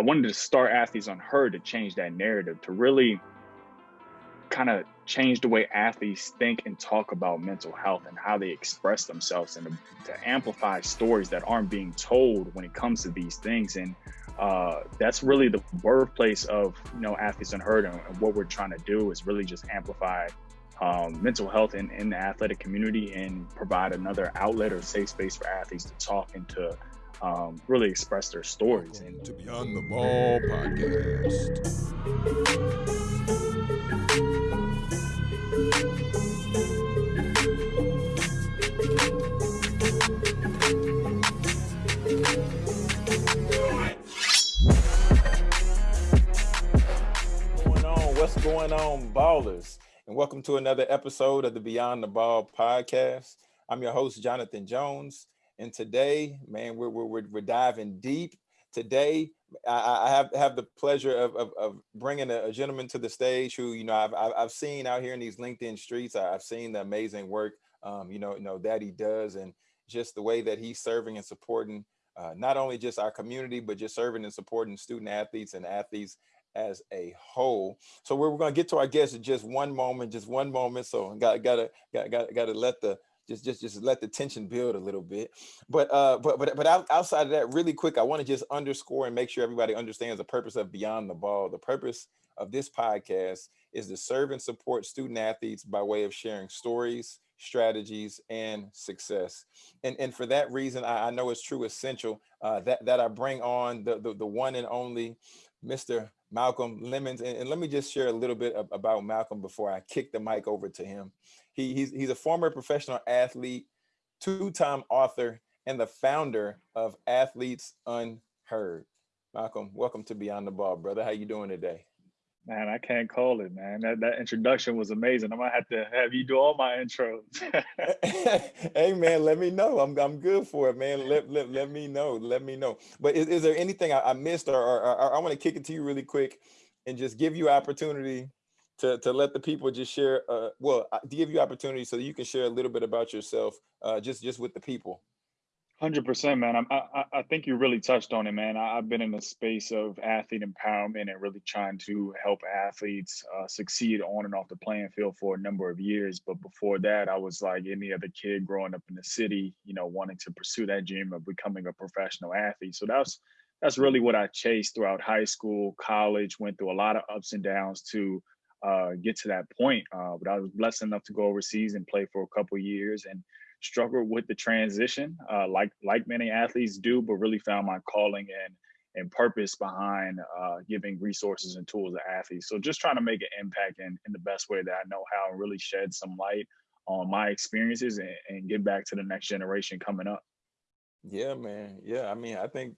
I wanted to start Athletes Unheard to change that narrative to really kind of change the way athletes think and talk about mental health and how they express themselves and to, to amplify stories that aren't being told when it comes to these things. And uh, that's really the birthplace of you know athletes unheard and, and what we're trying to do is really just amplify um, mental health in, in the athletic community and provide another outlet or safe space for athletes to talk and to um, really express their stories. And to Beyond the Ball podcast. going on? What's going on, ballers? And welcome to another episode of the Beyond the Ball podcast. I'm your host, Jonathan Jones. And today, man, we're, we're, we're diving deep. Today, I, I have, have the pleasure of, of, of bringing a, a, gentleman to the stage who, you know, I've, I've seen out here in these LinkedIn streets. I've seen the amazing work, um, you know, you know, that he does and just the way that he's serving and supporting uh, not only just our community, but just serving and supporting student athletes and athletes as a whole. So we're, we're going to get to our guests in just one moment, just one moment. So got gotta gotta, gotta, got to let the just just just let the tension build a little bit. But uh, but but but outside of that, really quick, I want to just underscore and make sure everybody understands the purpose of Beyond the Ball. The purpose of this podcast is to serve and support student athletes by way of sharing stories, strategies, and success. And and for that reason, I, I know it's true essential uh, that that I bring on the, the the one and only Mr. Malcolm Lemons. And, and, let me just share a little bit about Malcolm before I kick the mic over to him. He, he's, he's a former professional athlete, two-time author, and the founder of Athletes Unheard. Malcolm, welcome to Beyond the Ball, brother. How you doing today? Man, I can't call it, man. That, that introduction was amazing. I'm gonna have to have you do all my intros. hey, man, let me know. I'm I'm good for it, man. Let let, let me know. Let me know. But is, is there anything I, I missed, or, or, or I want to kick it to you really quick, and just give you opportunity to to let the people just share. Uh, well, to give you opportunity so you can share a little bit about yourself, uh, just just with the people. Hundred percent, man. I'm, I I think you really touched on it, man. I, have been in the space of athlete empowerment and really trying to help athletes uh, succeed on and off the playing field for a number of years. But before that, I was like any other kid growing up in the city, you know, wanting to pursue that dream of becoming a professional athlete. So that's that's really what I chased throughout high school, college. Went through a lot of ups and downs to uh, get to that point. Uh, but I was blessed enough to go overseas and play for a couple years and struggled with the transition, uh, like like many athletes do, but really found my calling and and purpose behind uh, giving resources and tools to athletes. So just trying to make an impact in, in the best way that I know how and really shed some light on my experiences and, and give back to the next generation coming up. Yeah, man. Yeah, I mean, I think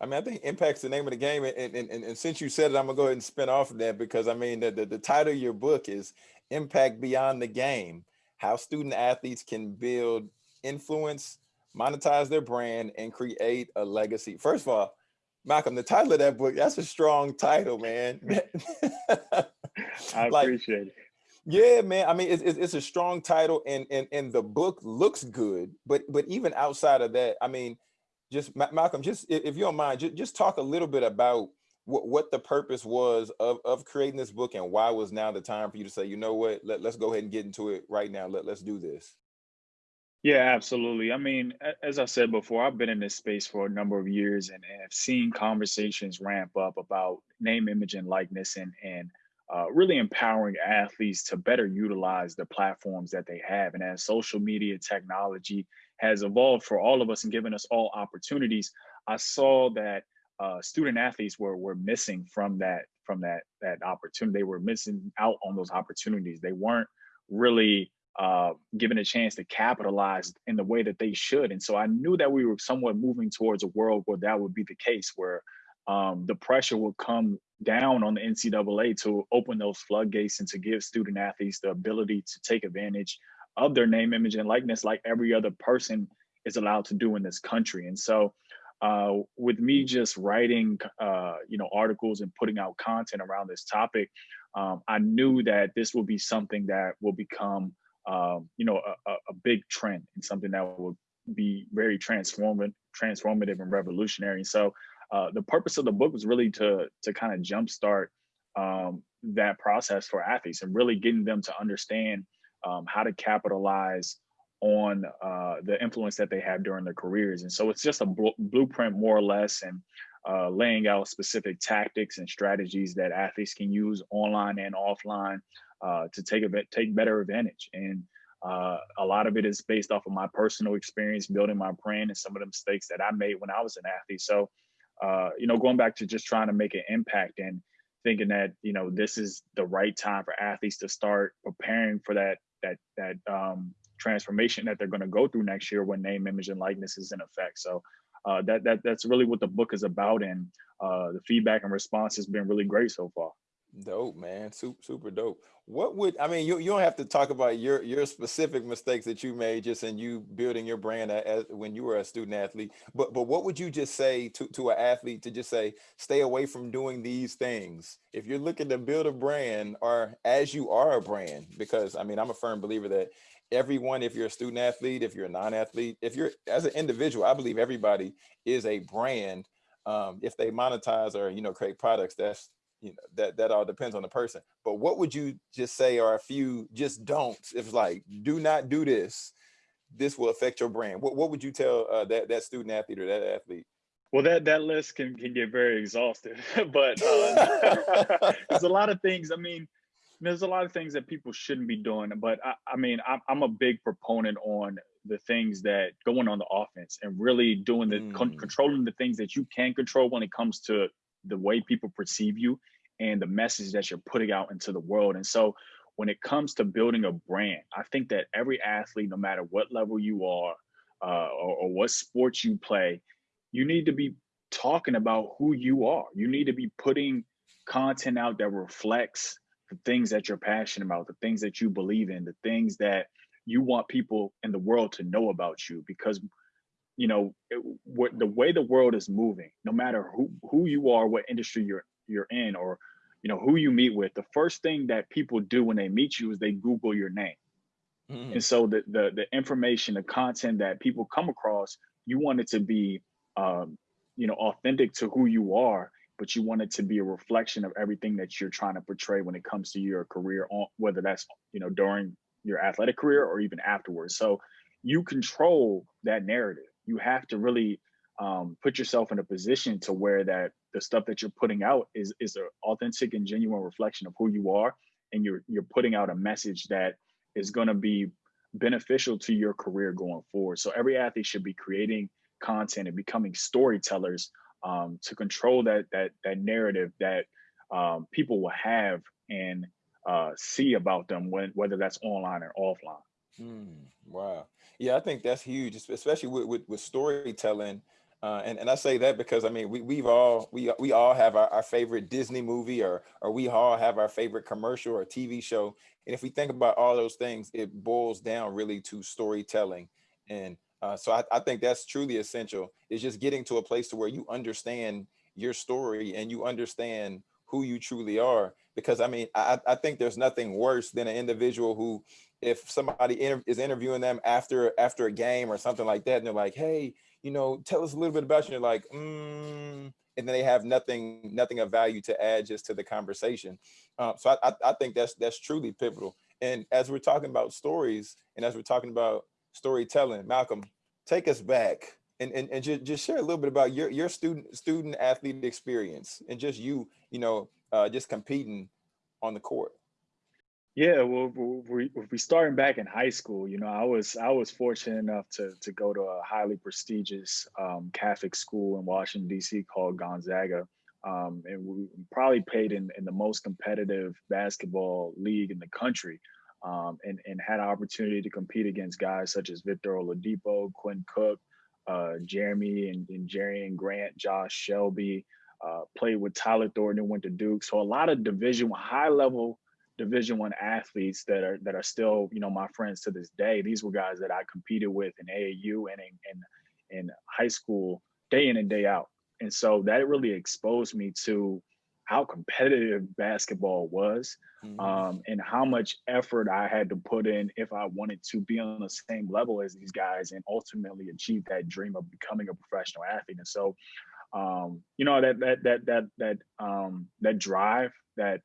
I mean, I think impact's the name of the game. And, and, and, and since you said it, I'm gonna go ahead and spin off of that because I mean, the, the, the title of your book is Impact Beyond the Game how student athletes can build influence, monetize their brand, and create a legacy. First of all, Malcolm, the title of that book, that's a strong title, man. I like, appreciate it. Yeah, man. I mean, it's, it's a strong title and, and, and the book looks good, but, but even outside of that, I mean, just Malcolm, just if you don't mind, just, just talk a little bit about what, what the purpose was of, of creating this book and why was now the time for you to say, you know what, Let, let's go ahead and get into it right now. Let, let's do this. Yeah, absolutely. I mean, as I said before, I've been in this space for a number of years and, have seen conversations ramp up about name, image, and likeness and, and uh, really empowering athletes to better utilize the platforms that they have. And as social media technology has evolved for all of us and given us all opportunities, I saw that uh, student athletes were were missing from that from that that opportunity. They were missing out on those opportunities. They weren't really uh, given a chance to capitalize in the way that they should. And so I knew that we were somewhat moving towards a world where that would be the case, where um, the pressure would come down on the NCAA to open those floodgates and to give student athletes the ability to take advantage of their name, image, and likeness like every other person is allowed to do in this country. And so uh, with me just writing, uh, you know, articles and putting out content around this topic, um, I knew that this will be something that will become, um, you know, a, a, big trend and something that will be very transformative, transformative and revolutionary. So uh, the purpose of the book was really to to kind of jumpstart um, that process for athletes and really getting them to understand um, how to capitalize on uh, the influence that they have during their careers. And so it's just a bl blueprint, more or less, and uh, laying out specific tactics and strategies that athletes can use online and offline uh, to take a take better advantage. And uh, a lot of it is based off of my personal experience building my brand and some of the mistakes that I made when I was an athlete. So, uh, you know, going back to just trying to make an impact and thinking that you know this is the right time for athletes to start preparing for that that that um, transformation that they're going to go through next year when name, image, and likeness is in effect. So uh, that that that's really what the book is about, and uh, the feedback and response has been really great so far. Dope, man. Super, super dope. What would I mean? You you don't have to talk about your your specific mistakes that you made just in you building your brand as, when you were a student athlete. But but what would you just say to to an athlete to just say stay away from doing these things if you're looking to build a brand or as you are a brand? Because I mean, I'm a firm believer that everyone, if you're a student athlete, if you're a non-athlete, if you're as an individual, I believe everybody is a brand. Um, if they monetize or you know create products, that's you know that that all depends on the person. But what would you just say are a few just don'ts? If like do not do this, this will affect your brand. What what would you tell uh, that that student athlete or that athlete? Well, that that list can can get very exhaustive, but uh, there's a lot of things. I mean, there's a lot of things that people shouldn't be doing. But I, I mean, I'm, I'm, a big proponent on the things that going on the offense and really doing the mm. con controlling the things that you can control when it comes to the way people perceive you and the message that you're putting out into the world. And so when it comes to building a brand, I think that every athlete, no matter what level you are uh, or, or what sports you play, you need to be talking about who you are. You need to be putting content out that reflects the things that you're passionate about, the things that you believe in, the things that you want people in the world to know about you because you know it, what, the way the world is moving no matter who who you are what industry you're you're in or you know who you meet with the first thing that people do when they meet you is they google your name mm-hmm. and so the, the the information the content that people come across you want it to be um, you know authentic to who you are but you want it to be a reflection of everything that you're trying to portray when it comes to your career on whether that's you know during your athletic career or even afterwards. So you control that narrative. You have to really um, put yourself in a position to where that the stuff that you're putting out is is an authentic and genuine reflection of who you are and you're you're putting out a message that is going to be beneficial to your career going forward. So every athlete should be creating content and becoming storytellers um, to control that that that narrative that um, people will have and uh, see about them when whether that's online or offline. Mm, wow. Yeah, I think that's huge, especially with, with, with storytelling. Uh, and, and I say that because I mean we we've all we we all have our, our favorite Disney movie or or we all have our favorite commercial or TV show. And if we think about all those things, it boils down really to storytelling. And uh, so I, I think that's truly essential is just getting to a place to where you understand your story and you understand who you truly are. Because I mean, I, I think there's nothing worse than an individual who, if somebody inter is interviewing them after after a game or something like that, and they're like, hey, you know, tell us a little bit about you. And you're like, mm, and then they have nothing, nothing of value to add just to the conversation. Um, so I, I, I think that's that's truly pivotal. And as we're talking about stories, and as we're talking about storytelling, Malcolm, take us back and, and, and just, just share a little bit about your, your student student athlete experience and just you, you know, uh, just competing on the court. Yeah, well, we we starting back in high school. You know, I was I was fortunate enough to to go to a highly prestigious um, Catholic school in Washington D.C. called Gonzaga, um, and we probably played in in the most competitive basketball league in the country um, and, and had an opportunity to compete against guys such as Victor Oladipo, Quinn Cook, uh, Jeremy and, and Jerian Grant, Josh Selby, uh, played with Tyler Thornton and went to Duke. So a lot of division high level division one athletes that are that are still, you know, my friends to this day. These were guys that I competed with in AAU and in, in, in high school day in and day out. And so that really exposed me to how competitive basketball was mm-hmm. um, and how much effort I had to put in if I wanted to be on the same level as these guys and ultimately achieve that dream of becoming a professional athlete. And so um, you know that that that that that um, that drive, that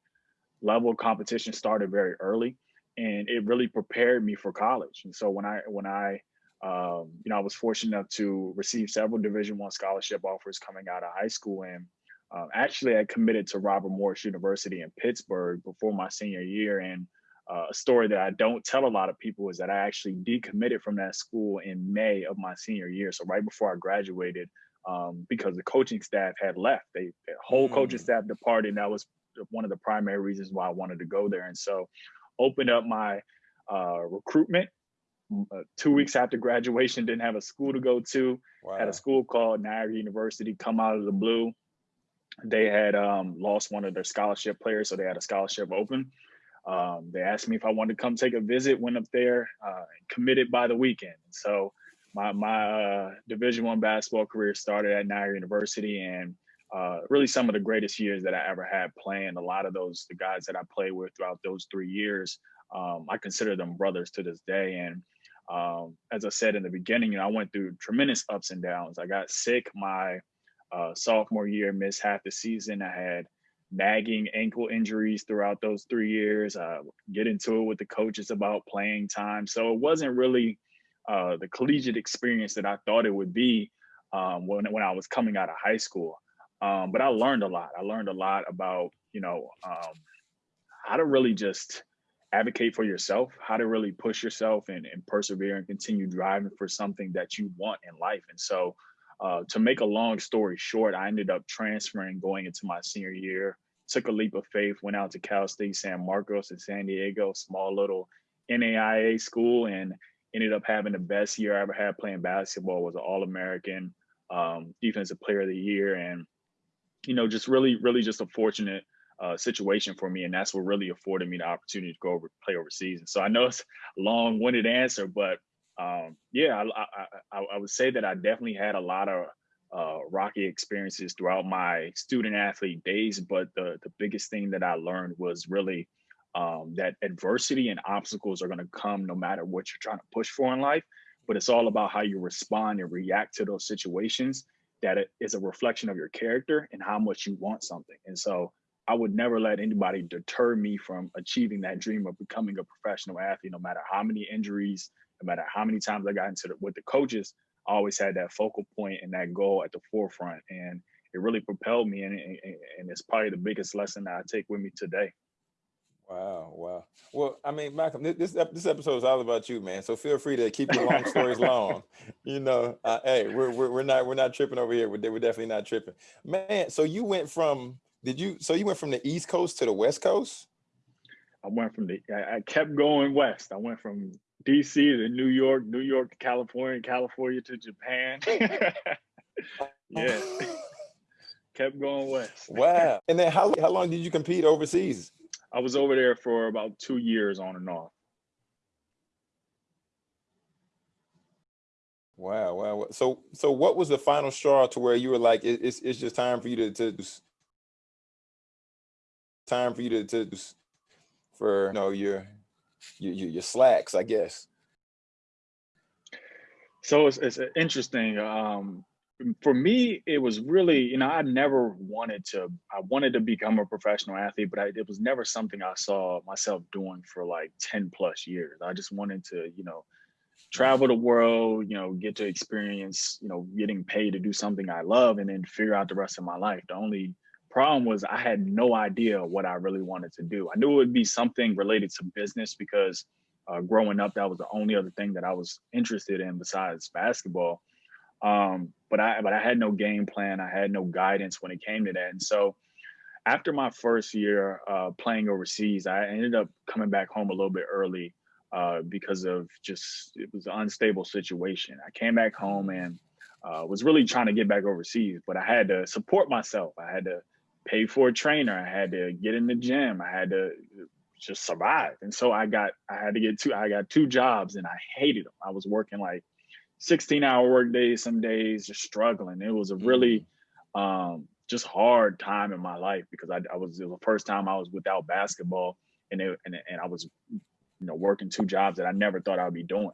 level of competition started very early, and it really prepared me for college. And so when I when I um, you know I was fortunate enough to receive several Division One scholarship offers coming out of high school, and um, actually I committed to Robert Morris University in Pittsburgh before my senior year, and uh, a story that I don't tell a lot of people is that I actually decommitted from that school in May of my senior year. So right before I graduated, um, because the coaching staff had left. They the whole mm. coaching staff departed, and that was one of the primary reasons why I wanted to go there. And so, opened up my uh, recruitment. Uh, two weeks after graduation, didn't have a school to go to. Wow. Had a school called Niagara University come out of the blue. They had um, lost one of their scholarship players, so they had a scholarship open. Um, they asked me if I wanted to come take a visit. Went up there, uh, committed by the weekend. So my my uh, Division One basketball career started at Niagara University, and uh, really some of the greatest years that I ever had playing. A lot of those the guys that I played with throughout those three years, um, I consider them brothers to this day. And um, as I said in the beginning, you know, I went through tremendous ups and downs. I got sick my uh, sophomore year, missed half the season. I had nagging ankle injuries throughout those three years. Uh, get into it with the coaches about playing time. So it wasn't really uh, the collegiate experience that I thought it would be um, when when I was coming out of high school. Um, but I learned a lot. I learned a lot about you know um, how to really just advocate for yourself, how to really push yourself and, and persevere and continue driving for something that you want in life. And so, uh, to make a long story short, I ended up transferring going into my senior year. Took a leap of faith, went out to Cal State San Marcos in San Diego, small little NAIA school, and ended up having the best year I ever had playing basketball. Was an All American, um, Defensive Player of the Year, and you know, just really, really, just a fortunate uh, situation for me, and that's what really afforded me the opportunity to go over play overseas. And so I know it's a long-winded answer, but um, yeah, I, I, I, would say that I definitely had a lot of uh, rocky experiences throughout my student athlete days, but the the biggest thing that I learned was really um, that adversity and obstacles are going to come no matter what you're trying to push for in life. But it's all about how you respond and react to those situations that it is a reflection of your character and how much you want something. And so I would never let anybody deter me from achieving that dream of becoming a professional athlete, no matter how many injuries, no matter how many times I got into the, with the coaches, I always had that focal point and that goal at the forefront. And it really propelled me. And, and, and it's probably the biggest lesson that I take with me today. Wow, wow. Well, I mean, Malcolm, this this episode is all about you, man. So feel free to keep your long stories long. You know, uh, hey, we're, we're we're not we're not tripping over here. We're we're definitely not tripping, man. So you went from did you so you went from the East Coast to the West Coast? I went from the I, I kept going west. I went from DC to New York, New York to California, California to Japan. yeah. kept going west. Wow. And then how how long did you compete overseas? I was over there for about two years on and off. Wow, wow. So, so what was the final straw to where you were like, it, it's it's just time for you to to time for you to to for you know your your your slacks, I guess. So it's it's interesting. Um, for me, it was really, you know, I never wanted to, I wanted to become a professional athlete, but I, it was never something I saw myself doing for like 10 plus years. I just wanted to, you know, travel the world, you know, get to experience, you know, getting paid to do something I love and then figure out the rest of my life. The only problem was I had no idea what I really wanted to do. I knew it would be something related to business because uh, growing up, that was the only other thing that I was interested in besides basketball. Um, but I but I had no game plan. I had no guidance when it came to that. And so after my first year uh, playing overseas, I ended up coming back home a little bit early uh, because of just it was an unstable situation. I came back home and uh, was really trying to get back overseas, but I had to support myself. I had to pay for a trainer. I had to get in the gym. I had to just survive. And so I got I had to get two I got two jobs and I hated them. I was working like 16 hour work days, some days just struggling. It was a really mm-hmm. um, just hard time in my life because I, I was, was the first time I was without basketball and, it, and, and I was, you know, working two jobs that I never thought I'd be doing.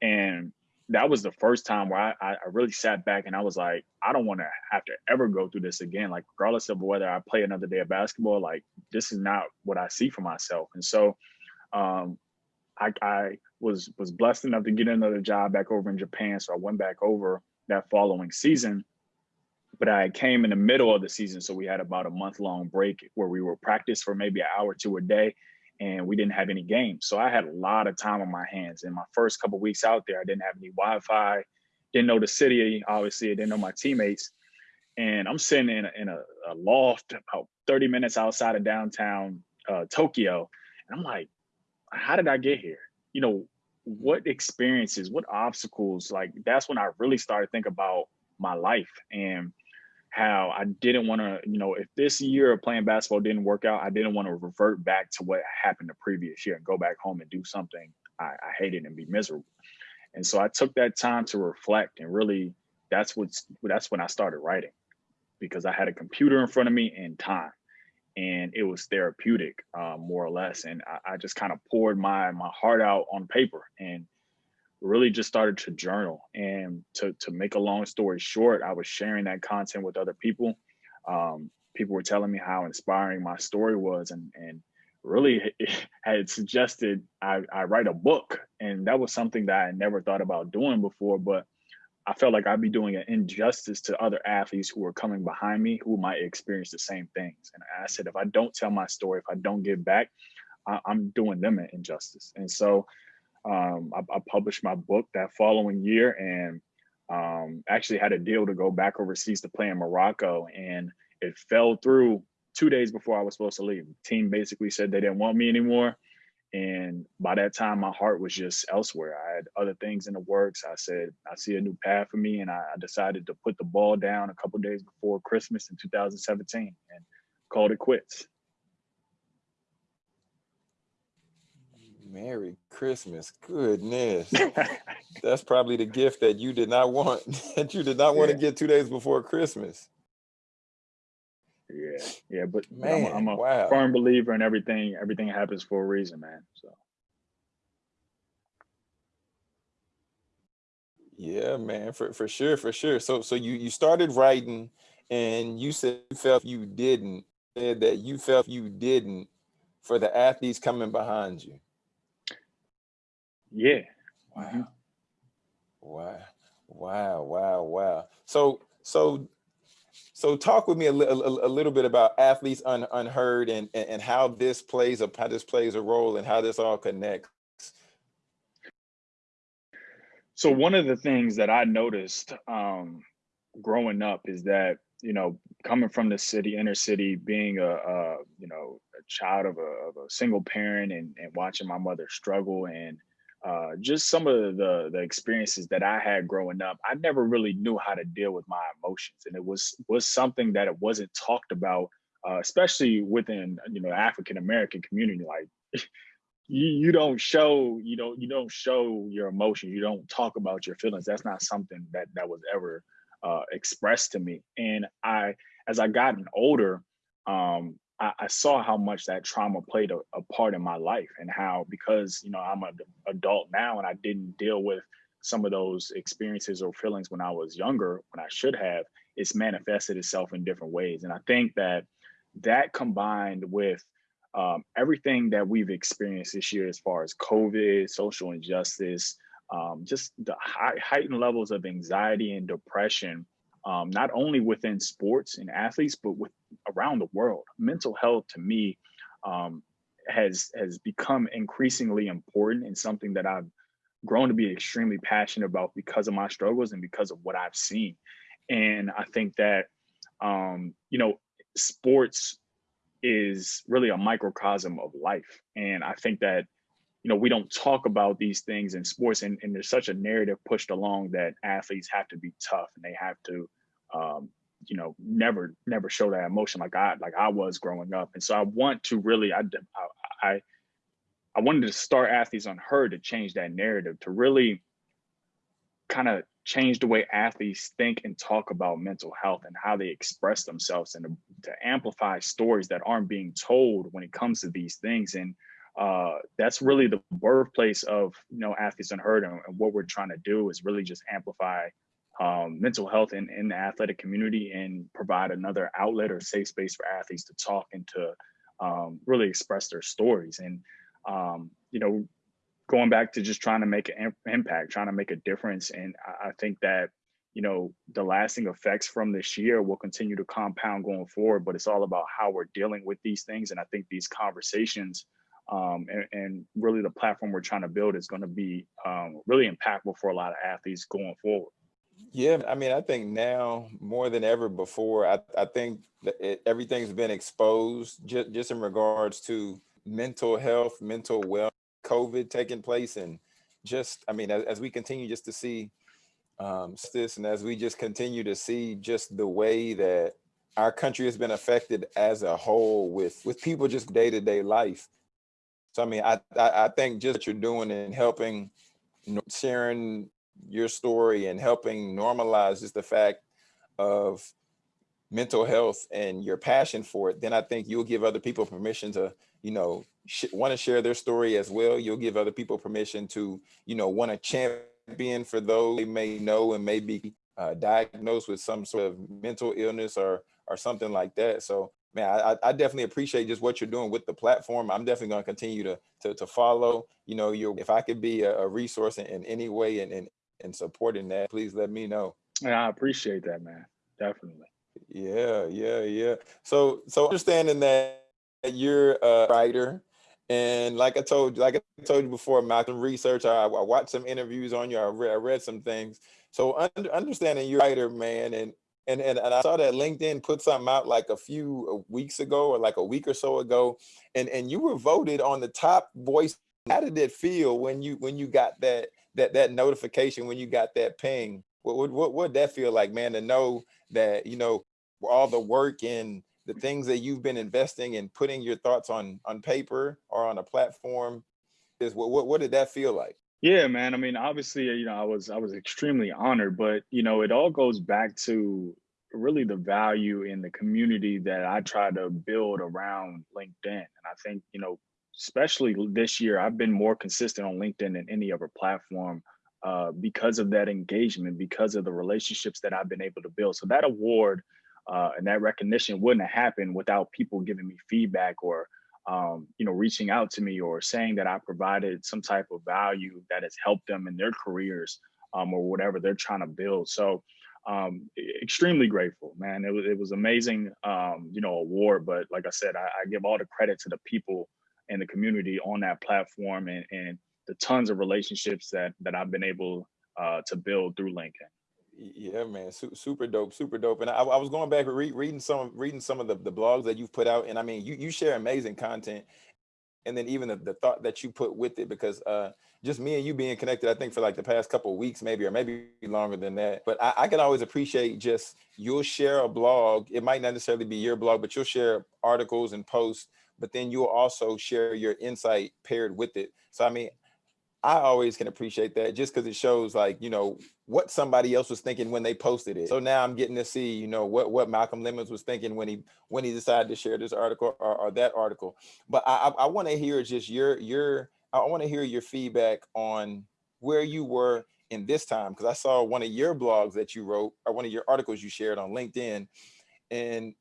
And that was the first time where I, I really sat back and I was like, I don't want to have to ever go through this again. Like, regardless of whether I play another day of basketball, like this is not what I see for myself. And so, um, I, I was was blessed enough to get another job back over in Japan. So I went back over that following season. But I came in the middle of the season, so we had about a month long break where we were practice for maybe an hour to a day, and we didn't have any games. So I had a lot of time on my hands. In my first couple weeks out there, I didn't have any Wi-Fi, didn't know the city. Obviously, I didn't know my teammates, and I'm sitting in a, in a, a loft about 30 minutes outside of downtown uh, Tokyo, and I'm like, how did I get here? You know, what experiences, what obstacles? Like that's when I really started to think about my life and how I didn't want to, you know, if this year of playing basketball didn't work out, I didn't want to revert back to what happened the previous year and go back home and do something I, I hated and be miserable. And so I took that time to reflect and really that's what's that's when I started writing because I had a computer in front of me and time and it was therapeutic uh, more or less and I, I just kind of poured my my heart out on paper and really just started to journal and to to make a long story short i was sharing that content with other people um, people were telling me how inspiring my story was and and really had suggested I, I write a book and that was something that i never thought about doing before but I felt like I'd be doing an injustice to other athletes who were coming behind me who might experience the same things. And I said, if I don't tell my story, if I don't give back, I, am doing them an injustice. And so um, I, I, published my book that following year and um, actually had a deal to go back overseas to play in Morocco. And it fell through two days before I was supposed to leave. The team basically said they didn't want me anymore. And by that time, my heart was just elsewhere. I had other things in the works. I said, I see a new path for me. And I, decided to put the ball down a couple days before Christmas in 2017 and called it quits. Merry Christmas. Goodness. That's probably the gift that you did not want, that you did not want yeah. to get two days before Christmas. Yeah, yeah, but, man, I'm, I'm a wow. firm believer in everything. Everything happens for a reason, man. So. Yeah, man, for for sure, for sure. So so you you started writing, and you said you felt you didn't. Said that you felt you didn't for the athletes coming behind you. Yeah. Wow. Mm -hmm. Wow. Wow. Wow. Wow. So so so talk with me a, a, a little bit about athletes un, unheard and, and, and how this plays a how this plays a role and how this all connects. So one of the things that I noticed um, growing up is that you know coming from the city, inner city, being a, a you know a child of a, of a single parent and, and watching my mother struggle and uh, just some of the the experiences that I had growing up, I never really knew how to deal with my emotions, and it was was something that it wasn't talked about, uh, especially within you know African American community. Like you you don't show you don't you don't show your emotions, you don't talk about your feelings. That's not something that that was ever uh, expressed to me. And I, as I gotten older, um, I, I saw how much that trauma played a, a, part in my life and how because you know I'm an adult now and I didn't deal with some of those experiences or feelings when I was younger when I should have it's manifested itself in different ways. And I think that that combined with um, everything that we've experienced this year as far as COVID, social injustice, um, just the high, heightened levels of anxiety and depression um, not only within sports and athletes, but with around the world. Mental health to me um, has has become increasingly important and something that I've grown to be extremely passionate about because of my struggles and because of what I've seen. And I think that um, you know, sports is really a microcosm of life. And I think that you know, we don't talk about these things in sports and, and there's such a narrative pushed along that athletes have to be tough and they have to, um, you know, never, never show that emotion like I, like I was growing up. And so I want to really, I, I, I wanted to start Athletes Unheard to change that narrative, to really kind of change the way athletes think and talk about mental health and how they express themselves and to, to amplify stories that aren't being told when it comes to these things. And uh, that's really the birthplace of you know athletes unheard and, and what we're trying to do is really just amplify um, mental health in, in the athletic community and provide another outlet or safe space for athletes to talk and to um, really express their stories. And um, you know going back to just trying to make an impact trying to make a difference. And I, I think that you know the lasting effects from this year will continue to compound going forward but it's all about how we're dealing with these things. And i think these conversations um, and, and, really the platform we're trying to build is going to be um, really impactful for a lot of athletes going forward. Yeah, I mean, I think now more than ever before, I, I think it, everything's been exposed just, just in regards to mental health, mental well, COVID taking place. And just, I mean, as, as we continue just to see um, this and as we just continue to see just the way that our country has been affected as a whole with, with people just day-to-day -day life so I mean, I, I, I think just what you're doing and helping sharing your story and helping normalize just the fact of mental health and your passion for it, then I think you'll give other people permission to, you know, want to share their story as well. You'll give other people permission to, you know, want to champion for those they may know and may be uh, diagnosed with some sort of mental illness or or something like that. So man, I, I definitely appreciate just what you're doing with the platform. I'm definitely going to continue to, to, follow, you know, your if I could be a, a resource in, in, any way and, and, and supporting that, please let me know. Yeah, I appreciate that, man. Definitely. Yeah, yeah, yeah. So, so understanding that you're a writer and like I told you, like I told you before, Malcolm, research, I, I watched some interviews on you, I read, I read some things. So under, understanding you're a writer, man, and and, and and I saw that LinkedIn put something out like a few weeks ago or like a week or so ago, and and you were voted on the top voice. How did it feel when you when you got that that that notification when you got that ping? What what what would that feel like, man? To know that you know all the work and the things that you've been investing and putting your thoughts on on paper or on a platform is what what, what did that feel like? Yeah, man. I mean, obviously, you know, I was I was extremely honored, but you know, it all goes back to really the value in the community that I try to build around LinkedIn. And I think, you know, especially this year, I've been more consistent on LinkedIn than any other platform uh, because of that engagement, because of the relationships that I've been able to build. So that award uh, and that recognition wouldn't have happened without people giving me feedback or um, you know, reaching out to me or saying that I provided some type of value that has helped them in their careers um, or whatever they're trying to build. So um, extremely grateful, man. It was it was amazing, um, you know, award. But like I said, I, I, give all the credit to the people and the community on that platform and, and the tons of relationships that that I've been able uh, to build through LinkedIn. Yeah, man, super dope, super dope. And I, I was going back re reading some reading some of the, the blogs that you've put out, and I mean, you you share amazing content, and then even the, the thought that you put with it, because uh, just me and you being connected, I think for like the past couple weeks, maybe or maybe longer than that. But I, I can always appreciate just you'll share a blog. It might not necessarily be your blog, but you'll share articles and posts. But then you'll also share your insight paired with it. So I mean, I always can appreciate that just because it shows like, you know, what somebody else was thinking when they posted it. So now I'm getting to see, you know, what, what Malcolm Lemons was thinking when he when he decided to share this article or, or that article. But I, I, I want to hear just your your I want to hear your feedback on where you were in this time because I saw one of your blogs that you wrote or one of your articles you shared on LinkedIn and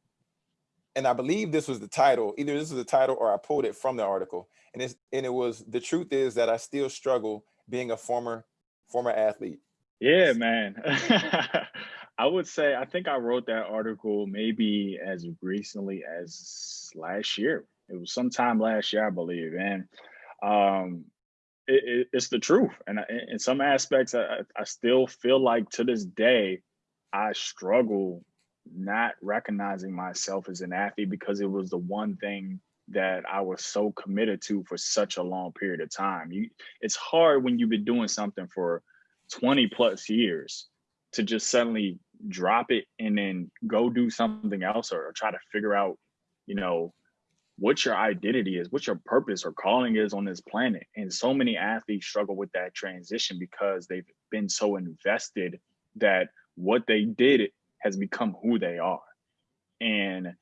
and I believe this was the title either this is the title or I pulled it from the article and it's and it was the truth is that I still struggle being a former former athlete. Yeah, man. I would say I think I wrote that article maybe as recently as last year. It was sometime last year, I believe, and um, it, it, it's the truth. And I, in some aspects, I, I still feel like to this day, I struggle not recognizing myself as an athlete because it was the one thing that I was so committed to for such a long period of time. You, it's hard when you've been doing something for 20 plus years to just suddenly drop it and then go do something else or, or try to figure out, you know, what your identity is, what your purpose or calling is on this planet. And so many athletes struggle with that transition because they've been so invested that what they did has become who they are. And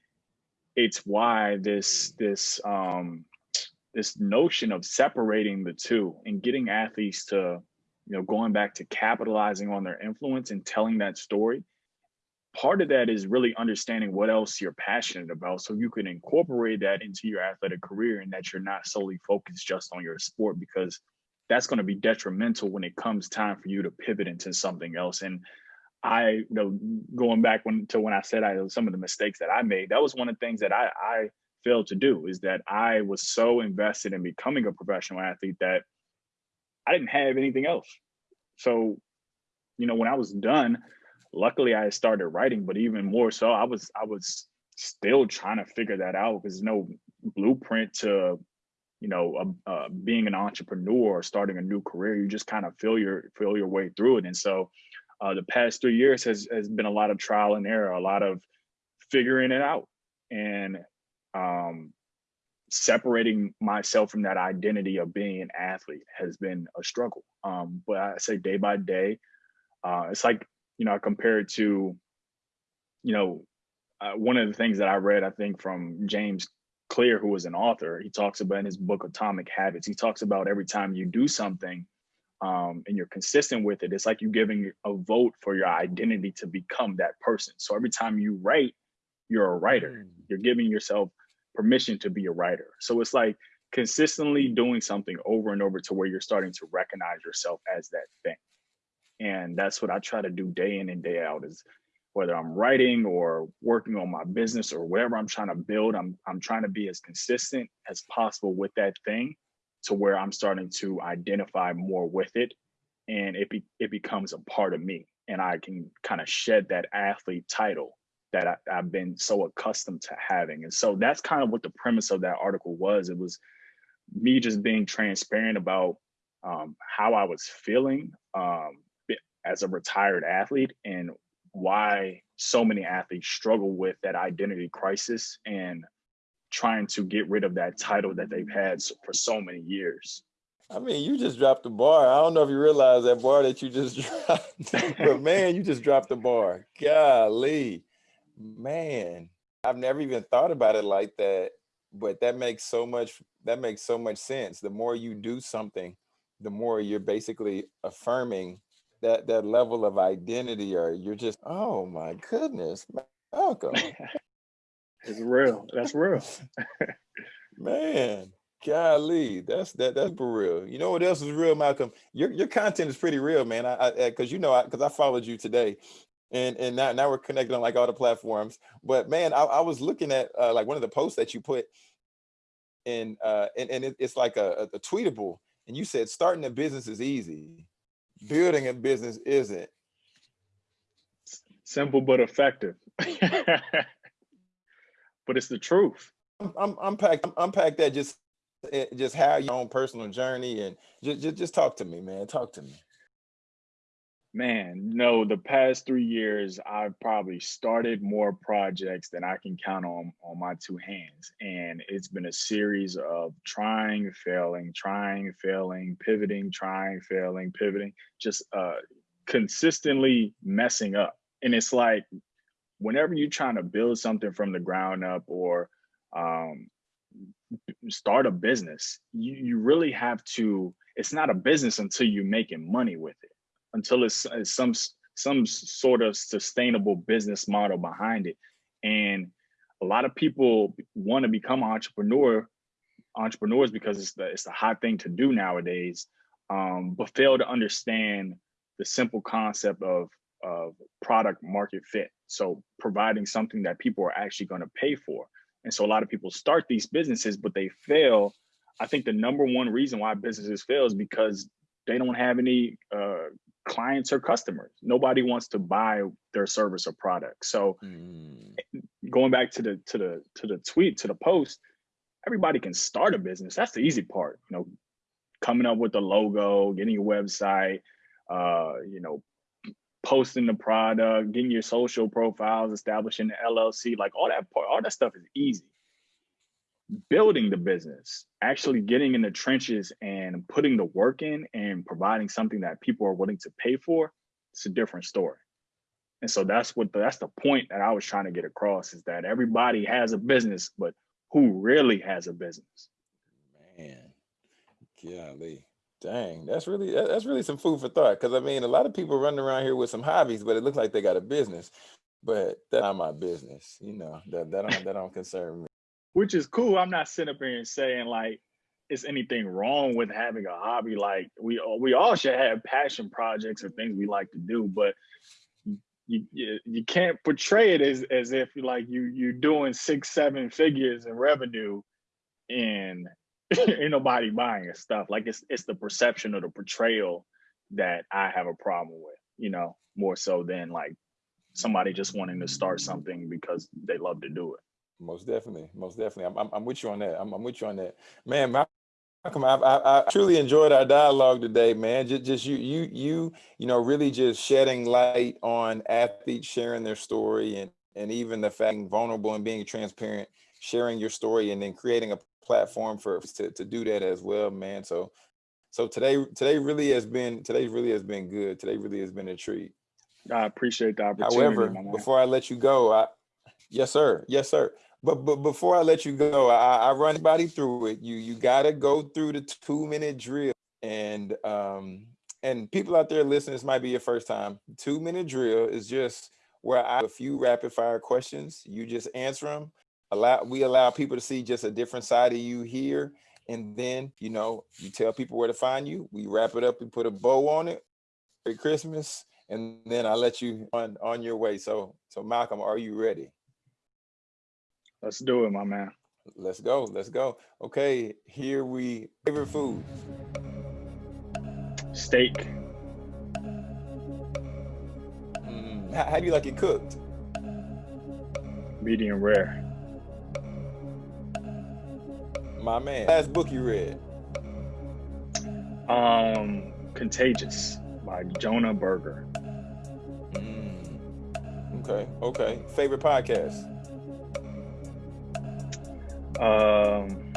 it's why this this um this notion of separating the two and getting athletes to, you know, going back to capitalizing on their influence and telling that story. Part of that is really understanding what else you're passionate about so you can incorporate that into your athletic career and that you're not solely focused just on your sport because that's going to be detrimental when it comes time for you to pivot into something else. And I, you know, going back when to when I said I some of the mistakes that I made, that was one of the things that I I failed to do is that I was so invested in becoming a professional athlete that I didn't have anything else. So, you know, when I was done, luckily I started writing, but even more so, I was I was still trying to figure that out because there's no blueprint to, you know, uh, uh, being an entrepreneur or starting a new career. You just kind of feel your feel your way through it, and so uh, the past three years has has been a lot of trial and error, a lot of figuring it out, and um, separating myself from that identity of being an athlete has been a struggle. Um, but I say day by day, uh, it's like you know I compare it to, you know, uh, one of the things that I read I think from James Clear, who was an author, he talks about in his book Atomic Habits. He talks about every time you do something um, and you're consistent with it, it's like you giving a vote for your identity to become that person. So every time you write, you're a writer. Mm. You're giving yourself permission to be a writer. So it's like consistently doing something over and over to where you're starting to recognize yourself as that thing. And that's what I try to do day in and day out is whether I'm writing or working on my business or whatever I'm trying to build, I'm I'm trying to be as consistent as possible with that thing to where I'm starting to identify more with it and it be, it becomes a part of me and I can kind of shed that athlete title that I, have been so accustomed to having. And so that's kind of what the premise of that article was. It was me just being transparent about um, how I was feeling um, as a retired athlete and why so many athletes struggle with that identity crisis and trying to get rid of that title that they've had for so many years. I mean, you just dropped the bar. I don't know if you realize that bar that you just dropped, but man, you just dropped the bar. Golly, man, I've never even thought about it like that. But that makes so much. That makes so much sense. The more you do something, the more you're basically affirming that that level of identity, or you're just, oh my goodness, Malcolm. It's real. That's real. Man, golly, that's that that's for real. You know what else is real, Malcolm? Your your content is pretty real, man. I because you know I because I, followed you today, and and now now we're connected on like all the platforms. But man, I, I was looking at uh, like one of the posts that you put in, uh, and and it, it's like a, a tweetable, and you said starting a business is easy, building a business isn't. Simple but effective. but it's the truth. I'm, unpack unpack that just eh, just how your own personal journey and just, just just talk to me, man. Talk to me. Man, no, the past three years I've probably started more projects than I can count on on my two hands. And it's been a series of trying, failing, trying, failing, pivoting, trying, failing, pivoting, just uh consistently messing up. And it's like whenever you're trying to build something from the ground up or um, start a business, you, you really have to, it's not a business until you're making money with it, until it's, it's some some sort of sustainable business model behind it. And a lot of people want to become entrepreneur entrepreneurs because it's the it's the hot thing to do nowadays, um, but fail to understand the simple concept of of product market fit. So providing something that people are actually going to pay for. And so a lot of people start these businesses, but they fail. I think the number one reason why businesses fail is because they don't have any uh, clients or customers. Nobody wants to buy their service or product. So mm. going back to the to the to the tweet to the post, everybody can start a business. That's the easy part. You know, coming up with the logo, getting a website, uh, you know, posting the product, getting your social profiles, establishing the LLC, like all that part, all that stuff is easy. Building the business, actually getting in the trenches and putting the work in and providing something that people are willing to pay for, it's a different story. And so that's what that's the point that I was trying to get across is that everybody has a business, but who really has a business? Man, golly. Dang, that's really that's really some food for thought. Because I mean, a lot of people running around here with some hobbies, but it looks like they got a business. But that's not my business, you know. That that don't that don't concern me. Which is cool. I'm not sitting up here and saying like it's anything wrong with having a hobby. Like we all we all should have passion projects or things we like to do, but you you, you can't portray it as as if like you you're doing six seven figures in revenue and ain't nobody buying stuff. Like it's it's the perception or the portrayal that I have a problem with, you know, more so than like somebody just wanting to start something because they love to do it. Most definitely, most definitely. I'm, I'm, I'm with you on that. I'm, I'm with you on that, man. Malcolm, I, I, I truly enjoyed our dialogue today, man. Just, just you, you, you, you know, really just shedding light on athletes sharing their story and and even the fact vulnerable and being transparent, sharing your story, and then creating a platform for to, to do that as well, man. So so today today really has been today really has been good. Today really has been a treat. I appreciate the opportunity. However, before I let you go, I yes sir, yes sir. But but before I let you go, I, I run anybody through it. You you gotta go through the two minute drill and um and people out there listening, this might be your first time. Two minute drill is just where I have a few rapid fire questions. You just answer them allow we allow people to see just a different side of you here and then you know you tell people where to find you we wrap it up we put a bow on it Merry Christmas and then I let you on on your way. So so Malcolm are you ready? Let's do it my man. Let's go let's go. Okay here we favorite food? Steak. Mm, how, how do you like it cooked? Medium rare my man. Last book you read? Um, Contagious by Jonah Berger. Mm. Okay, okay. Favorite podcast? Um,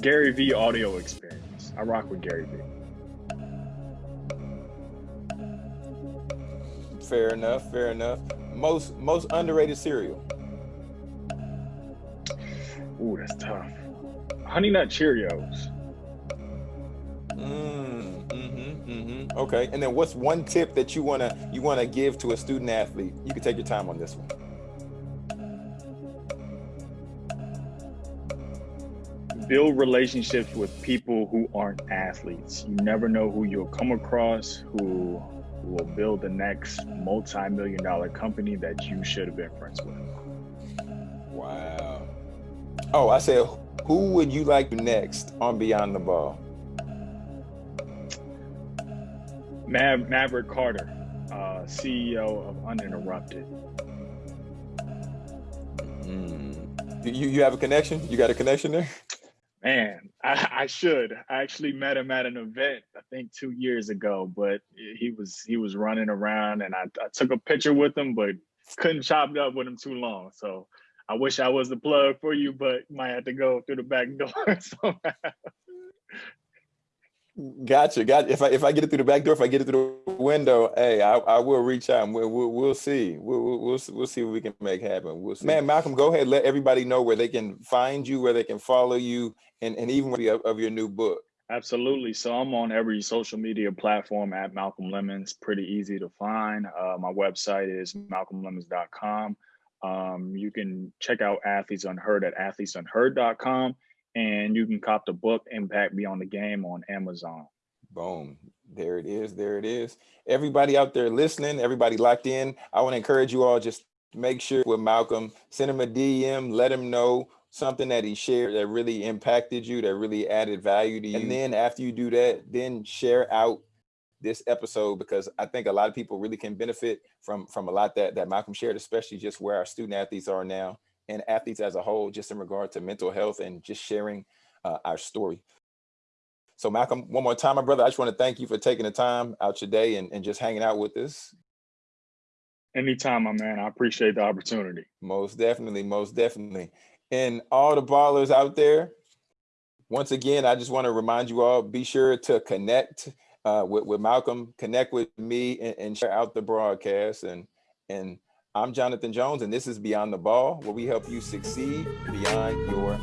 Gary V audio experience. I rock with Gary V. Fair enough, fair enough. Most most underrated cereal. Ooh, that's tough. Honey Nut Cheerios. Mm, mm-hmm, mm-hmm. Okay, and then what's one tip that you wanna you wanna give to a student athlete? You can take your time on this one. Build relationships with people who aren't athletes. You never know who you'll come across who will build the next multi-million dollar company that you should have been friends with. Oh, I said who would you like next on Beyond the Ball? Mav Maverick Carter, uh, CEO of Uninterrupted. Mm. You you have a connection? You got a connection there? Man, I, I, should. I actually met him at an event, I think two years ago, but he was he was running around and I, I took a picture with him, but couldn't chop it up with him too long. So I wish I was the plug for you, but might have to go through the back door. so. Gotcha. Got if I if I get it through the back door, if I get it through the window, hey, I, I will reach out and we'll we'll, we'll see. We'll, we'll we'll see what we can make happen. We'll see. Man, Malcolm, go ahead. Let everybody know where they can find you, where they can follow you, and and even of, of your new book. Absolutely. So I'm on every social media platform at Malcolm Lemons. Pretty easy to find. Uh, my website is malcolmlemons.com. Um, you can check out Athletes Unheard at athletesunheard.com and you can cop the book Impact Beyond the Game on Amazon. Boom. There it is. There it is. Everybody out there listening, everybody locked in. I want to encourage you all just make sure with Malcolm, send him a DM, let him know something that he shared that really impacted you, that really added value to you. And then after you do that, then share out this episode because I think a lot of people really can benefit from from a lot that that Malcolm shared, especially just where our student athletes are now and athletes as a whole, just in regard to mental health and just sharing uh, our story. So Malcolm, one more time, my brother, I just want to thank you for taking the time out your day and, and just hanging out with us. Anytime, my man. I appreciate the opportunity. Most definitely, most definitely. And all the ballers out there, once again, I just want to remind you all, be sure to connect uh, with, with Malcolm, connect with me and, and share out the broadcast. And, and I'm Jonathan Jones, and this is Beyond the Ball, where we help you succeed beyond your